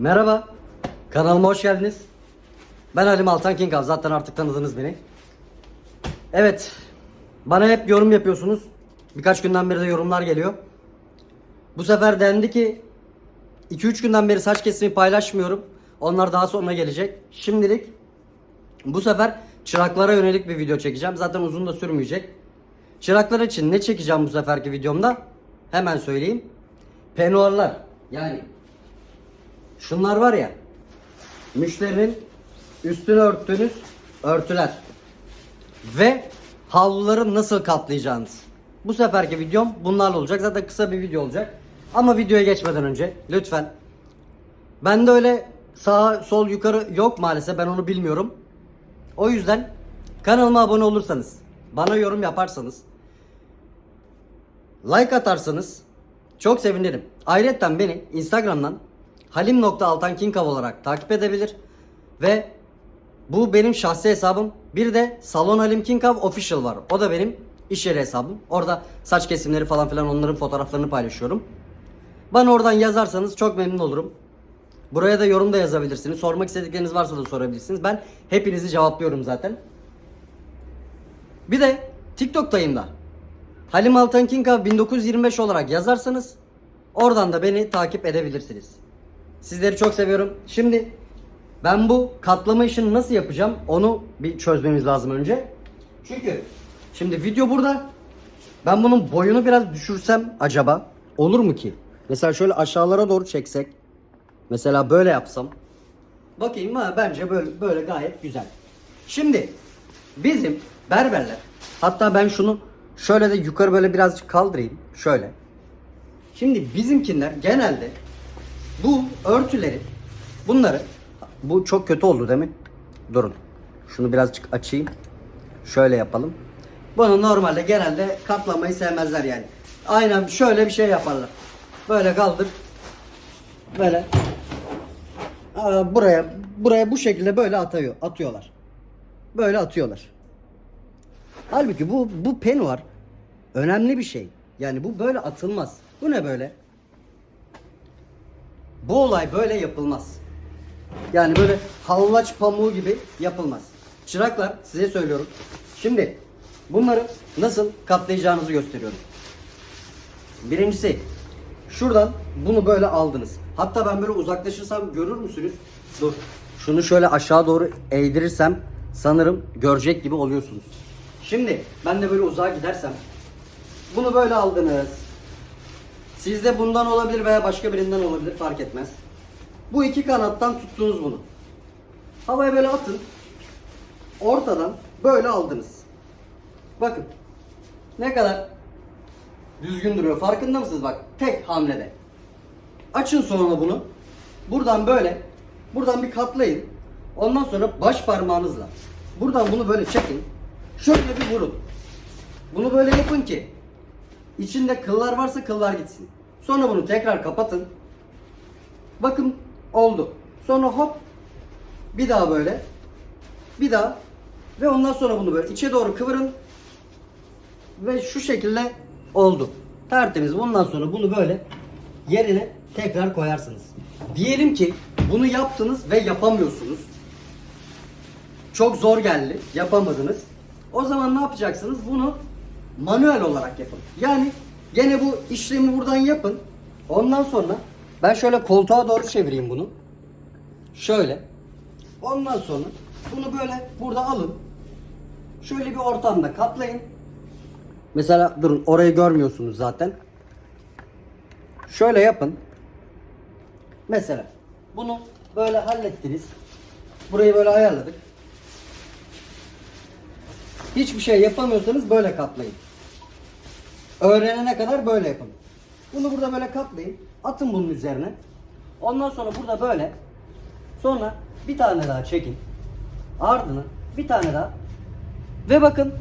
Merhaba. Kanalıma hoş geldiniz. Ben Halim Altan King Av. Zaten artık tanıdınız beni. Evet. Bana hep yorum yapıyorsunuz. Birkaç günden beri de yorumlar geliyor. Bu sefer dendi ki 2-3 günden beri saç kesimi paylaşmıyorum. Onlar daha sonra gelecek. Şimdilik bu sefer çıraklara yönelik bir video çekeceğim. Zaten uzun da sürmeyecek. Çıraklar için ne çekeceğim bu seferki videomda? Hemen söyleyeyim. Penuarlar. Yani Şunlar var ya. Müşterinin üstünü örttüğünüz örtüler. Ve havluları nasıl katlayacağınız. Bu seferki videom bunlarla olacak. Zaten kısa bir video olacak. Ama videoya geçmeden önce lütfen. Bende öyle sağ sol yukarı yok maalesef. Ben onu bilmiyorum. O yüzden kanalıma abone olursanız, bana yorum yaparsanız, like atarsanız çok sevinirim. Ayrıca beni Instagram'dan halim.altankinkav olarak takip edebilir. Ve bu benim şahsi hesabım. Bir de Salon Halim Kinkav Official var. O da benim iş yeri hesabım. Orada saç kesimleri falan filan onların fotoğraflarını paylaşıyorum. Bana oradan yazarsanız çok memnun olurum. Buraya da yorum da yazabilirsiniz. Sormak istedikleriniz varsa da sorabilirsiniz. Ben hepinizi cevaplıyorum zaten. Bir de TikTok'tayım da. Halim Altan Kinkav 1925 olarak yazarsanız oradan da beni takip edebilirsiniz. Sizleri çok seviyorum. Şimdi ben bu katlama işini nasıl yapacağım onu bir çözmemiz lazım önce. Çünkü şimdi video burada. Ben bunun boyunu biraz düşürsem acaba olur mu ki? Mesela şöyle aşağılara doğru çeksek. Mesela böyle yapsam. Bakayım ha bence böyle böyle gayet güzel. Şimdi bizim berberler hatta ben şunu şöyle de yukarı böyle birazcık kaldırayım. Şöyle. Şimdi bizimkiler genelde bu örtüleri bunları bu çok kötü oldu değil mi? Durun. Şunu birazcık açayım. Şöyle yapalım. Bunu normalde genelde katlamayı sevmezler yani. Aynen şöyle bir şey yaparlar. Böyle kaldır. Böyle. Aa, buraya buraya bu şekilde böyle atıyor, atıyorlar. Böyle atıyorlar. Halbuki bu bu penuar önemli bir şey. Yani bu böyle atılmaz. Bu ne böyle? Bu olay böyle yapılmaz. Yani böyle hallaç pamuğu gibi yapılmaz. Çıraklar size söylüyorum. Şimdi bunları nasıl katlayacağınızı gösteriyorum. Birincisi şuradan bunu böyle aldınız. Hatta ben böyle uzaklaşırsam görür müsünüz? Dur. Şunu şöyle aşağı doğru eğdirirsem sanırım görecek gibi oluyorsunuz. Şimdi ben de böyle uzağa gidersem bunu böyle aldınız. Sizde bundan olabilir veya başka birinden olabilir fark etmez. Bu iki kanattan tuttunuz bunu. Havaya böyle atın. Ortadan böyle aldınız. Bakın. Ne kadar düzgün duruyor. Farkında mısınız bak? Tek hamlede. Açın sonra bunu. Buradan böyle. Buradan bir katlayın. Ondan sonra baş parmağınızla. Buradan bunu böyle çekin. Şöyle bir vurun. Bunu böyle yapın ki İçinde kıllar varsa kıllar gitsin. Sonra bunu tekrar kapatın. Bakın oldu. Sonra hop bir daha böyle. Bir daha ve ondan sonra bunu böyle içe doğru kıvırın. Ve şu şekilde oldu. Tertemiz. Bundan sonra bunu böyle yerine tekrar koyarsınız. Diyelim ki bunu yaptınız ve yapamıyorsunuz. Çok zor geldi. Yapamadınız. O zaman ne yapacaksınız? Bunu manuel olarak yapın. Yani gene bu işlemi buradan yapın. Ondan sonra ben şöyle koltuğa doğru çevireyim bunu. Şöyle. Ondan sonra bunu böyle burada alın. Şöyle bir ortamda katlayın. Mesela durun orayı görmüyorsunuz zaten. Şöyle yapın. Mesela bunu böyle hallettiniz. Burayı böyle ayarladık. Hiçbir şey yapamıyorsanız böyle katlayın. Öğrenene kadar böyle yapın. Bunu burada böyle katlayın. Atın bunun üzerine. Ondan sonra burada böyle. Sonra bir tane daha çekin. Ardını bir tane daha. Ve bakın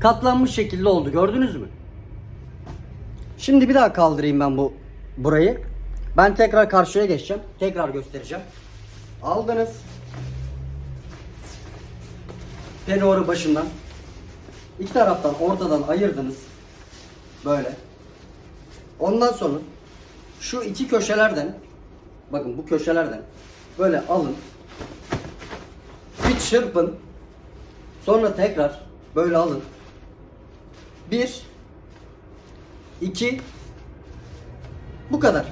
katlanmış şekilde oldu. Gördünüz mü? Şimdi bir daha kaldırayım ben bu burayı. Ben tekrar karşıya geçeceğim. Tekrar göstereceğim. Aldınız. Penoru başından. İki taraftan ortadan ayırdınız. Böyle. Ondan sonra şu iki köşelerden bakın bu köşelerden böyle alın. Bir çırpın. Sonra tekrar böyle alın. Bir, iki, bu kadar.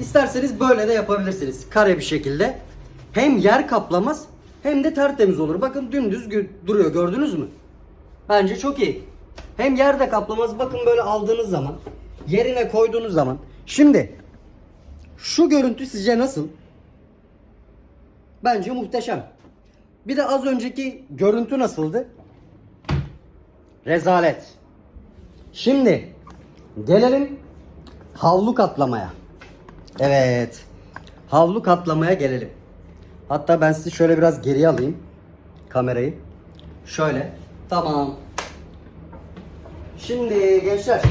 İsterseniz böyle de yapabilirsiniz. Kare bir şekilde. Hem yer kaplamaz hem de tertemiz olur. Bakın dümdüz duruyor gördünüz mü? Bence çok iyi. Hem yer de kaplamaz. Bakın böyle aldığınız zaman yerine koyduğunuz zaman. Şimdi şu görüntü sizce nasıl? Bence muhteşem. Bir de az önceki görüntü nasıldı? Rezalet. Şimdi gelelim havlu katlamaya. Evet. Havlu katlamaya gelelim. Hatta ben sizi şöyle biraz geriye alayım kamerayı. Şöyle. Tamam. Şimdi gençler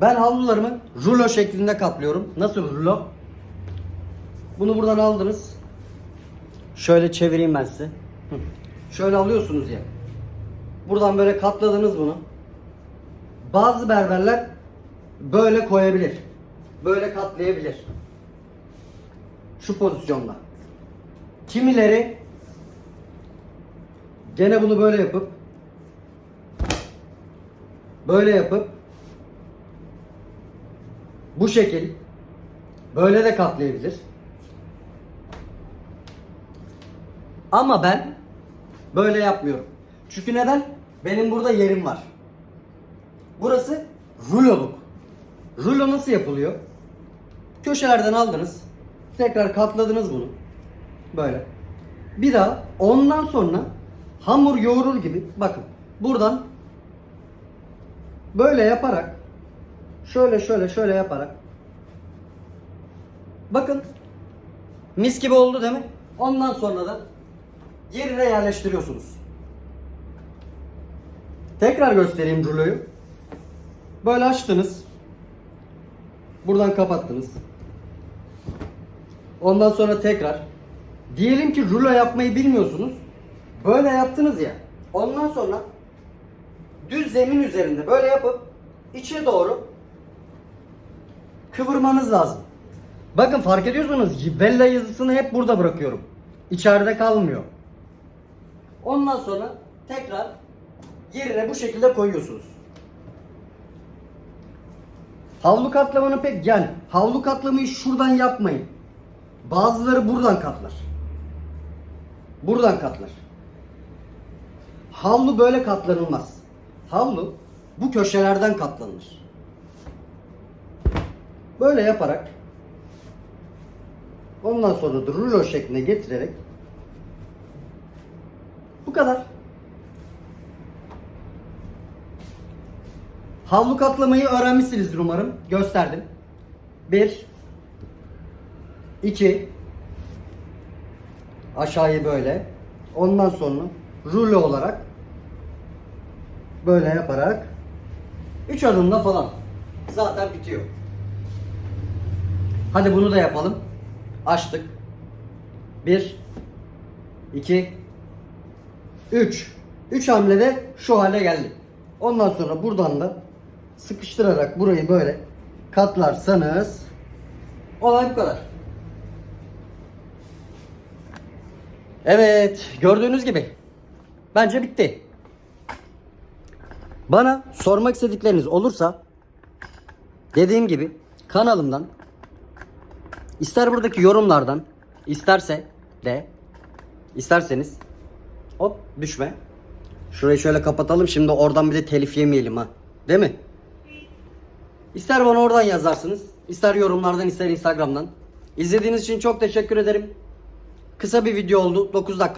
ben havlularımı rulo şeklinde katlıyorum. Nasıl rulo? Bunu buradan aldınız. Şöyle çevireyim ben size. Şöyle alıyorsunuz ya. Buradan böyle katladınız bunu. Bazı berberler böyle koyabilir. Böyle katlayabilir. Şu pozisyonda. Kimileri gene bunu böyle yapıp böyle yapıp bu şekil böyle de katlayabilir. Ama ben böyle yapmıyorum. Çünkü neden? Benim burada yerim var. Burası ruloluk. Rulo nasıl yapılıyor? Köşelerden aldınız. Tekrar katladınız bunu. Böyle. Bir daha ondan sonra hamur yoğurur gibi bakın buradan böyle yaparak şöyle şöyle şöyle yaparak bakın mis gibi oldu değil mi? Ondan sonra da yerine yerleştiriyorsunuz. Tekrar göstereyim ruloyu. Böyle açtınız. Buradan kapattınız. Ondan sonra tekrar diyelim ki rulo yapmayı bilmiyorsunuz. Böyle yaptınız ya. Ondan sonra düz zemin üzerinde böyle yapıp içe doğru kıvırmanız lazım. Bakın fark ediyorsunuz Vella yazısını hep burada bırakıyorum. İçeride kalmıyor. Ondan sonra tekrar yerine bu şekilde koyuyorsunuz. Havlu katlamanı pek yani havlu katlamayı şuradan yapmayın. Bazıları buradan katlar. Buradan katlar. Havlu böyle katlanılmaz. Havlu bu köşelerden katlanır. Böyle yaparak ondan sonra da rulo şekline getirerek bu kadar. Havlu katlamayı öğrenmişsinizdir umarım. Gösterdim. 1 2 Aşağıyı böyle. Ondan sonra rulo olarak böyle yaparak 3 adımda falan zaten bitiyor. Hadi bunu da yapalım. Açtık. 1 2 3 3 hamlede şu hale geldi. Ondan sonra buradan da sıkıştırarak burayı böyle katlarsanız olay bu kadar. Evet, gördüğünüz gibi bence bitti. Bana sormak istedikleriniz olursa dediğim gibi kanalımdan ister buradaki yorumlardan isterse de isterseniz hop düşme. Şurayı şöyle kapatalım şimdi oradan bir de telif yemeyelim ha. Değil mi? İster bana oradan yazarsınız, ister yorumlardan, ister Instagram'dan. İzlediğiniz için çok teşekkür ederim. Kısa bir video oldu. 9 dakika.